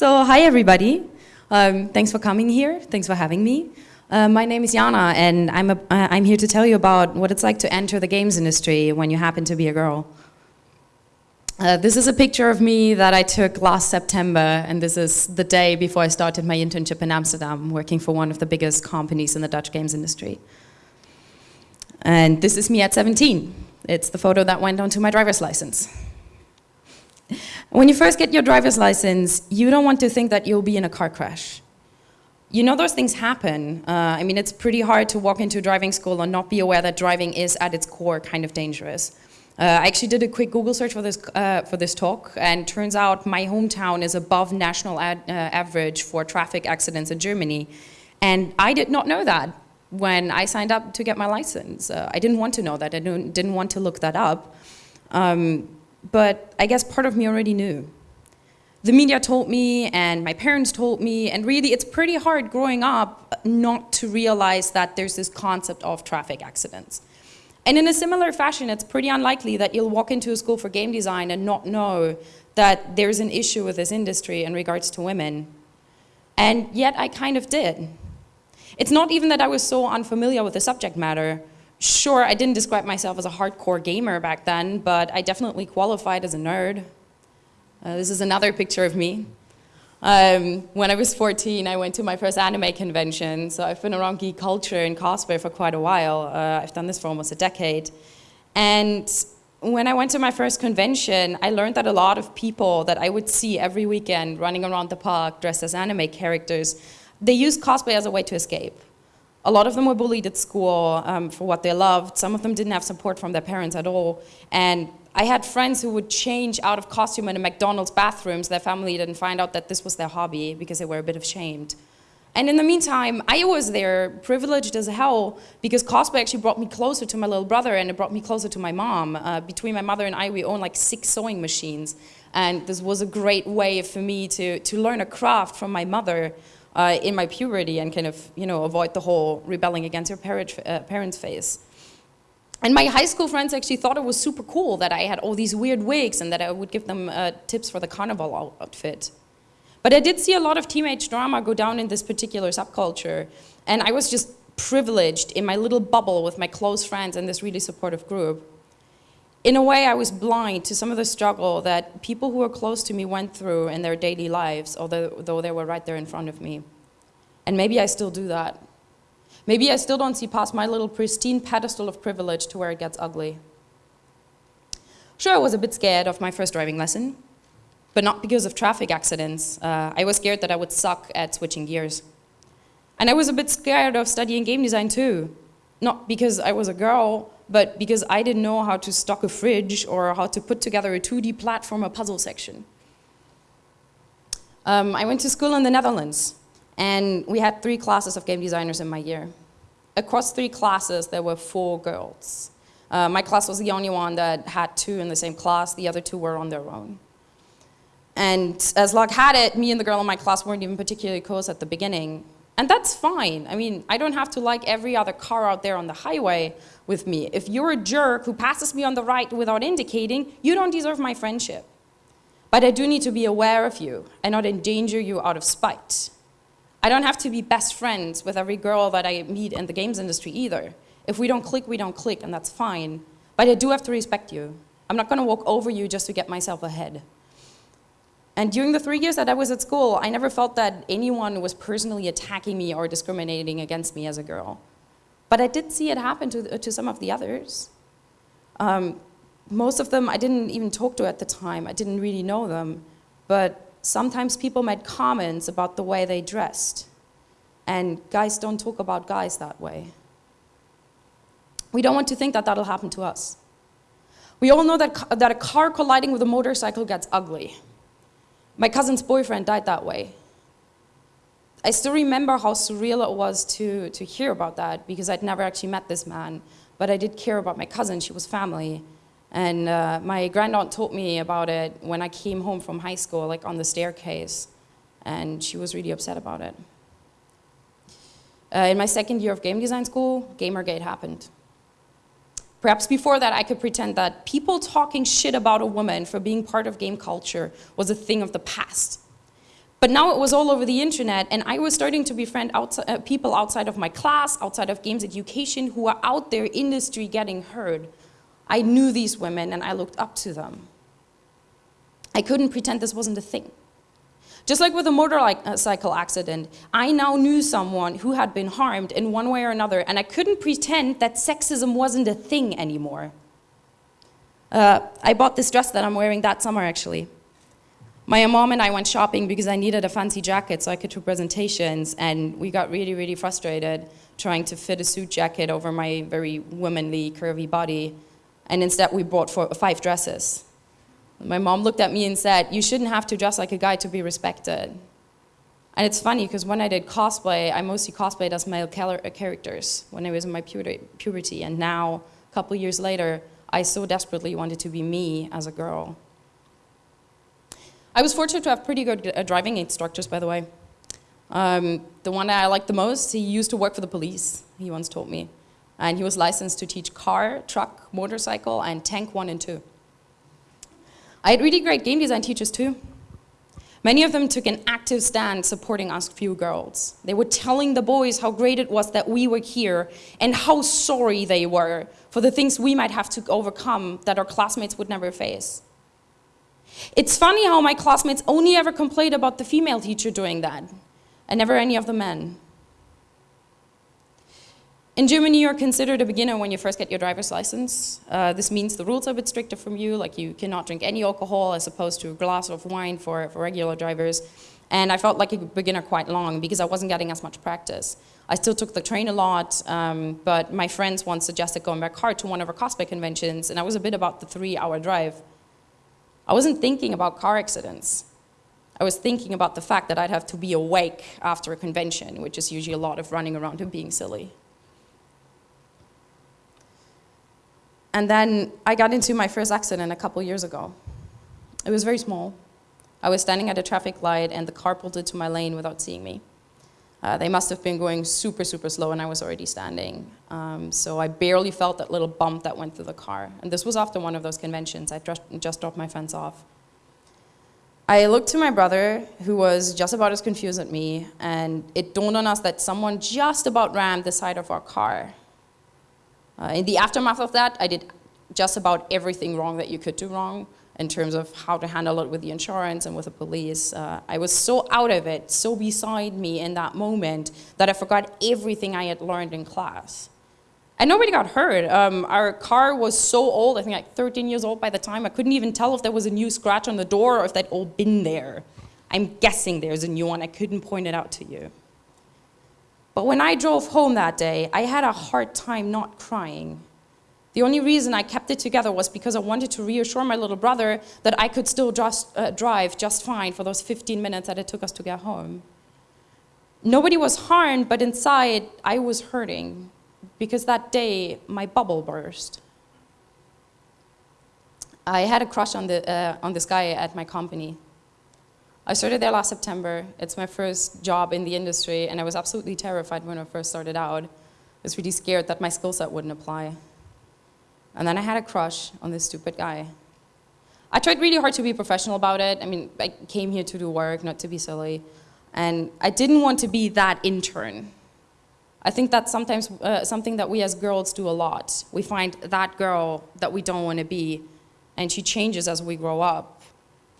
So, hi everybody. Um, thanks for coming here. Thanks for having me. Uh, my name is Jana, and I'm, uh, I'm here to tell you about what it's like to enter the games industry when you happen to be a girl. Uh, this is a picture of me that I took last September, and this is the day before I started my internship in Amsterdam, working for one of the biggest companies in the Dutch games industry. And this is me at 17. It's the photo that went onto my driver's license. When you first get your driver's license, you don't want to think that you'll be in a car crash. You know those things happen. Uh, I mean, it's pretty hard to walk into a driving school and not be aware that driving is at its core kind of dangerous. Uh, I actually did a quick Google search for this, uh, for this talk, and turns out my hometown is above national ad, uh, average for traffic accidents in Germany. And I did not know that when I signed up to get my license. Uh, I didn't want to know that. I didn't, didn't want to look that up. Um, but I guess part of me already knew. The media told me and my parents told me and really it's pretty hard growing up not to realize that there's this concept of traffic accidents. And in a similar fashion, it's pretty unlikely that you'll walk into a school for game design and not know that there's an issue with this industry in regards to women. And yet I kind of did. It's not even that I was so unfamiliar with the subject matter, Sure, I didn't describe myself as a hardcore gamer back then, but I definitely qualified as a nerd. Uh, this is another picture of me. Um, when I was 14, I went to my first anime convention, so I've been around geek culture and cosplay for quite a while. Uh, I've done this for almost a decade. And when I went to my first convention, I learned that a lot of people that I would see every weekend running around the park dressed as anime characters, they use cosplay as a way to escape. A lot of them were bullied at school um, for what they loved. Some of them didn't have support from their parents at all. And I had friends who would change out of costume in a McDonald's bathrooms. Their family didn't find out that this was their hobby because they were a bit of ashamed. And in the meantime, I was there, privileged as hell, because cosplay actually brought me closer to my little brother and it brought me closer to my mom. Uh, between my mother and I, we own like six sewing machines. And this was a great way for me to, to learn a craft from my mother uh, in my puberty and kind of, you know, avoid the whole rebelling against your parent, uh, parents phase. And my high school friends actually thought it was super cool that I had all these weird wigs and that I would give them uh, tips for the carnival outfit. But I did see a lot of teenage drama go down in this particular subculture. And I was just privileged in my little bubble with my close friends and this really supportive group. In a way, I was blind to some of the struggle that people who were close to me went through in their daily lives, although they were right there in front of me. And maybe I still do that. Maybe I still don't see past my little pristine pedestal of privilege to where it gets ugly. Sure, I was a bit scared of my first driving lesson, but not because of traffic accidents. Uh, I was scared that I would suck at switching gears. And I was a bit scared of studying game design too. Not because I was a girl, but because I didn't know how to stock a fridge or how to put together a 2D platform platformer puzzle section. Um, I went to school in the Netherlands, and we had three classes of game designers in my year. Across three classes, there were four girls. Uh, my class was the only one that had two in the same class. The other two were on their own. And as luck had it, me and the girl in my class weren't even particularly close at the beginning. And that's fine. I mean, I don't have to like every other car out there on the highway with me. If you're a jerk who passes me on the right without indicating, you don't deserve my friendship. But I do need to be aware of you and not endanger you out of spite. I don't have to be best friends with every girl that I meet in the games industry either. If we don't click, we don't click, and that's fine. But I do have to respect you. I'm not going to walk over you just to get myself ahead. And during the three years that I was at school, I never felt that anyone was personally attacking me or discriminating against me as a girl. But I did see it happen to, to some of the others. Um, most of them I didn't even talk to at the time. I didn't really know them. But sometimes people made comments about the way they dressed. And guys don't talk about guys that way. We don't want to think that that'll happen to us. We all know that, that a car colliding with a motorcycle gets ugly. My cousin's boyfriend died that way. I still remember how surreal it was to, to hear about that because I'd never actually met this man, but I did care about my cousin, she was family. And uh, my granddaughter told me about it when I came home from high school, like on the staircase, and she was really upset about it. Uh, in my second year of game design school, Gamergate happened. Perhaps before that, I could pretend that people talking shit about a woman for being part of game culture was a thing of the past. But now it was all over the internet, and I was starting to befriend outside, uh, people outside of my class, outside of games education, who are out there industry getting heard. I knew these women, and I looked up to them. I couldn't pretend this wasn't a thing. Just like with a motorcycle accident, I now knew someone who had been harmed in one way or another, and I couldn't pretend that sexism wasn't a thing anymore. Uh, I bought this dress that I'm wearing that summer, actually. My mom and I went shopping because I needed a fancy jacket so I could do presentations, and we got really, really frustrated trying to fit a suit jacket over my very womanly, curvy body, and instead we bought four, five dresses. My mom looked at me and said, you shouldn't have to dress like a guy to be respected. And it's funny because when I did cosplay, I mostly cosplayed as male characters when I was in my puberty, and now, a couple years later, I so desperately wanted to be me as a girl. I was fortunate to have pretty good uh, driving instructors, by the way. Um, the one that I liked the most, he used to work for the police, he once told me. And he was licensed to teach car, truck, motorcycle, and tank one and two. I had really great game design teachers too. Many of them took an active stand supporting us few girls. They were telling the boys how great it was that we were here and how sorry they were for the things we might have to overcome that our classmates would never face. It's funny how my classmates only ever complained about the female teacher doing that, and never any of the men. In Germany, you're considered a beginner when you first get your driver's license. Uh, this means the rules are a bit stricter from you, like you cannot drink any alcohol as opposed to a glass of wine for, for regular drivers. And I felt like a beginner quite long because I wasn't getting as much practice. I still took the train a lot, um, but my friends once suggested going by car to one of our cosplay conventions, and I was a bit about the three hour drive. I wasn't thinking about car accidents. I was thinking about the fact that I'd have to be awake after a convention, which is usually a lot of running around and being silly. And then I got into my first accident a couple years ago. It was very small. I was standing at a traffic light and the car pulled into my lane without seeing me. Uh, they must have been going super, super slow and I was already standing. Um, so I barely felt that little bump that went through the car. And this was after one of those conventions. I just, just dropped my friends off. I looked to my brother, who was just about as confused as me, and it dawned on us that someone just about rammed the side of our car. Uh, in the aftermath of that, I did just about everything wrong that you could do wrong in terms of how to handle it with the insurance and with the police. Uh, I was so out of it, so beside me in that moment that I forgot everything I had learned in class. And nobody got hurt. Um, our car was so old, I think like 13 years old by the time, I couldn't even tell if there was a new scratch on the door or if they'd all been there. I'm guessing there's a new one, I couldn't point it out to you. But when I drove home that day, I had a hard time not crying the only reason I kept it together was because I wanted to reassure my little brother that I could still just, uh, drive just fine for those 15 minutes that it took us to get home. Nobody was harmed, but inside I was hurting because that day my bubble burst. I had a crush on, the, uh, on this guy at my company. I started there last September. It's my first job in the industry, and I was absolutely terrified when I first started out. I was really scared that my skill set wouldn't apply. And then I had a crush on this stupid guy. I tried really hard to be professional about it. I mean, I came here to do work, not to be silly. And I didn't want to be that intern. I think that's sometimes uh, something that we as girls do a lot. We find that girl that we don't want to be, and she changes as we grow up.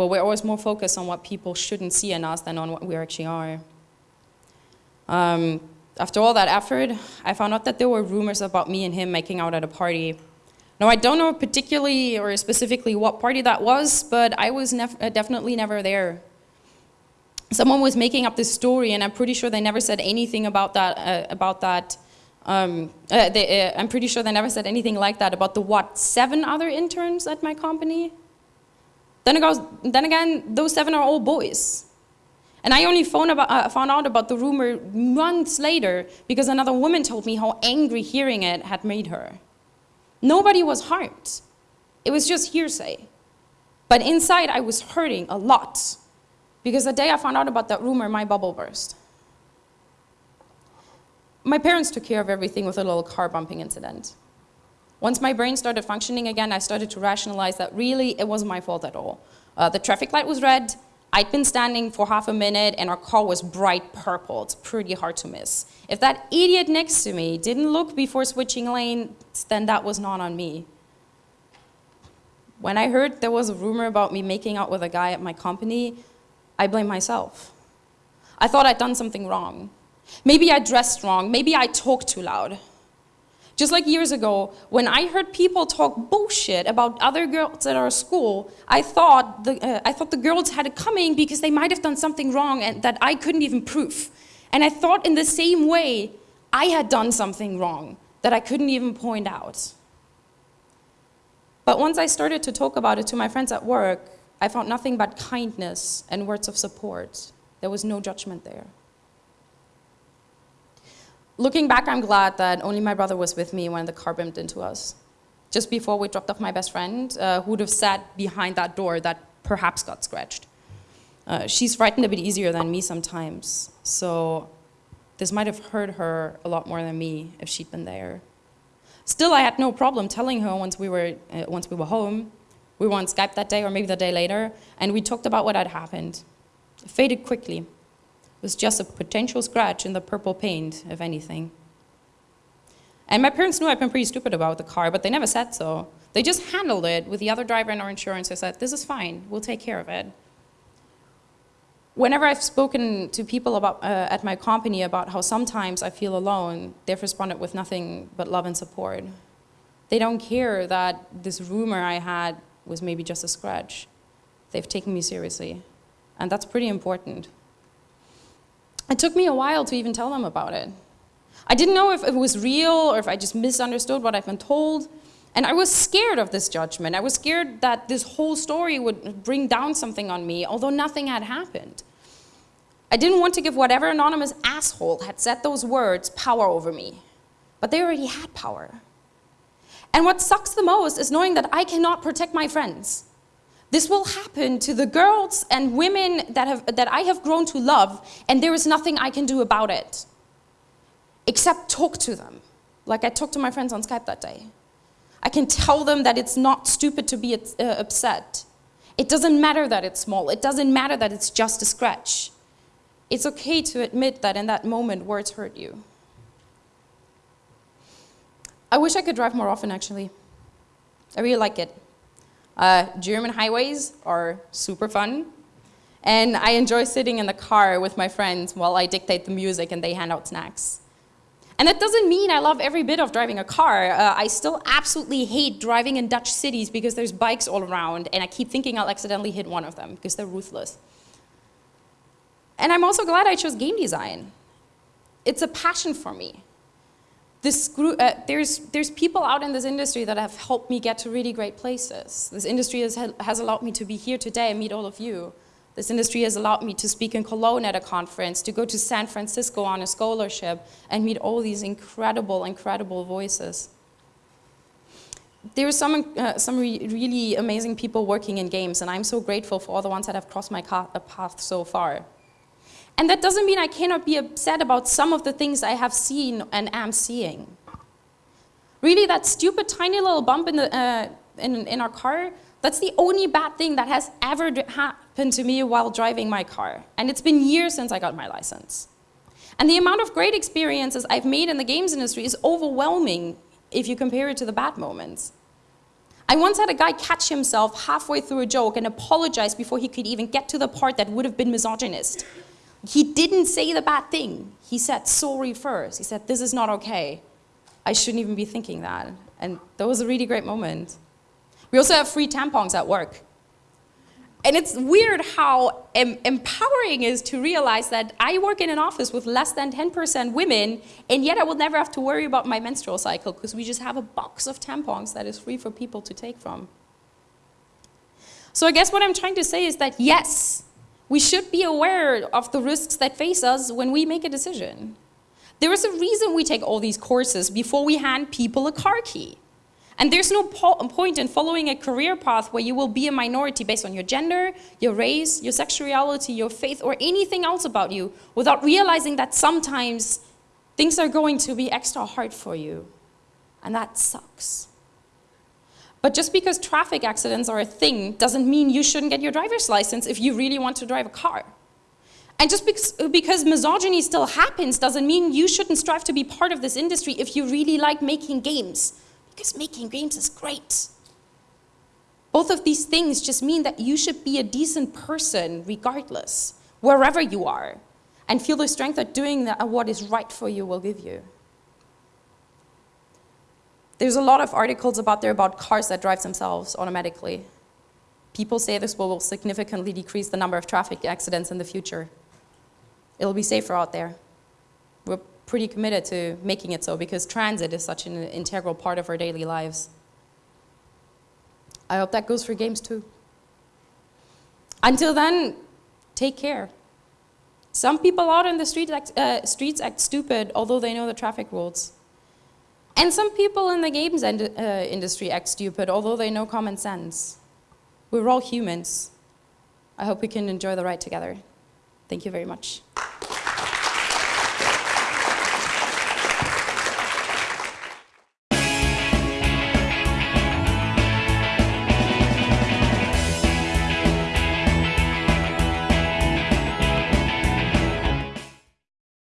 But we're always more focused on what people shouldn't see in us than on what we actually are. Um, after all that effort, I found out that there were rumors about me and him making out at a party now, I don't know particularly or specifically what party that was, but I was nef uh, definitely never there. Someone was making up this story, and I'm pretty sure they never said anything about that. Uh, about that. Um, uh, they, uh, I'm pretty sure they never said anything like that about the what seven other interns at my company. Then, goes, then again, those seven are all boys. And I only found, about, uh, found out about the rumor months later because another woman told me how angry hearing it had made her. Nobody was harmed. It was just hearsay. But inside, I was hurting a lot because the day I found out about that rumor, my bubble burst. My parents took care of everything with a little car bumping incident. Once my brain started functioning again, I started to rationalize that really it wasn't my fault at all. Uh, the traffic light was red, I'd been standing for half a minute and our car was bright purple. It's pretty hard to miss. If that idiot next to me didn't look before switching lanes, then that was not on me. When I heard there was a rumor about me making out with a guy at my company, I blamed myself. I thought I'd done something wrong. Maybe I dressed wrong, maybe I talked too loud. Just like years ago, when I heard people talk bullshit about other girls at our school, I thought the, uh, I thought the girls had it coming because they might have done something wrong and that I couldn't even prove. And I thought in the same way, I had done something wrong that I couldn't even point out. But once I started to talk about it to my friends at work, I found nothing but kindness and words of support. There was no judgment there. Looking back, I'm glad that only my brother was with me when the car bumped into us. Just before we dropped off my best friend, uh, who would have sat behind that door that perhaps got scratched. Uh, she's frightened a bit easier than me sometimes, so this might have hurt her a lot more than me if she'd been there. Still, I had no problem telling her once we were, uh, once we were home. We were on Skype that day or maybe the day later, and we talked about what had happened. It faded quickly was just a potential scratch in the purple paint, if anything. And my parents knew I'd been pretty stupid about the car, but they never said so. They just handled it with the other driver and our insurance. They said, this is fine, we'll take care of it. Whenever I've spoken to people about, uh, at my company about how sometimes I feel alone, they've responded with nothing but love and support. They don't care that this rumor I had was maybe just a scratch. They've taken me seriously, and that's pretty important. It took me a while to even tell them about it. I didn't know if it was real or if I just misunderstood what I've been told. And I was scared of this judgment. I was scared that this whole story would bring down something on me, although nothing had happened. I didn't want to give whatever anonymous asshole had said those words power over me. But they already had power. And what sucks the most is knowing that I cannot protect my friends. This will happen to the girls and women that, have, that I have grown to love, and there is nothing I can do about it, except talk to them, like I talked to my friends on Skype that day. I can tell them that it's not stupid to be uh, upset. It doesn't matter that it's small. It doesn't matter that it's just a scratch. It's okay to admit that in that moment words hurt you. I wish I could drive more often, actually. I really like it. Uh, German highways are super fun. And I enjoy sitting in the car with my friends while I dictate the music and they hand out snacks. And that doesn't mean I love every bit of driving a car. Uh, I still absolutely hate driving in Dutch cities because there's bikes all around and I keep thinking I'll accidentally hit one of them because they're ruthless. And I'm also glad I chose game design. It's a passion for me this uh, there's, there's people out in this industry that have helped me get to really great places. This industry has, has allowed me to be here today and meet all of you. This industry has allowed me to speak in Cologne at a conference, to go to San Francisco on a scholarship and meet all these incredible, incredible voices. There are some, uh, some re really amazing people working in games and I'm so grateful for all the ones that have crossed my path so far. And that doesn't mean I cannot be upset about some of the things I have seen and am seeing. Really, that stupid tiny little bump in, the, uh, in, in our car, that's the only bad thing that has ever happened to me while driving my car. And it's been years since I got my license. And the amount of great experiences I've made in the games industry is overwhelming if you compare it to the bad moments. I once had a guy catch himself halfway through a joke and apologize before he could even get to the part that would have been misogynist. He didn't say the bad thing. He said sorry first. He said, this is not okay. I shouldn't even be thinking that. And that was a really great moment. We also have free tampons at work. And it's weird how em empowering is to realize that I work in an office with less than 10% women, and yet I will never have to worry about my menstrual cycle because we just have a box of tampons that is free for people to take from. So I guess what I'm trying to say is that yes, we should be aware of the risks that face us when we make a decision. There is a reason we take all these courses before we hand people a car key. And there's no po point in following a career path where you will be a minority based on your gender, your race, your sexuality, your faith, or anything else about you without realizing that sometimes things are going to be extra hard for you. And that sucks. But just because traffic accidents are a thing doesn't mean you shouldn't get your driver's license if you really want to drive a car. And just because, because, misogyny still happens doesn't mean you shouldn't strive to be part of this industry if you really like making games. Because making games is great. Both of these things just mean that you should be a decent person regardless, wherever you are, and feel the strength that doing that, what is right for you will give you. There's a lot of articles about there about cars that drive themselves automatically. People say this will significantly decrease the number of traffic accidents in the future. It'll be safer out there. We're pretty committed to making it so because transit is such an integral part of our daily lives. I hope that goes for games too. Until then, take care. Some people out in the street act, uh, streets act stupid, although they know the traffic rules. And some people in the games uh, industry act stupid, although they know common sense. We're all humans. I hope we can enjoy the ride together. Thank you very much.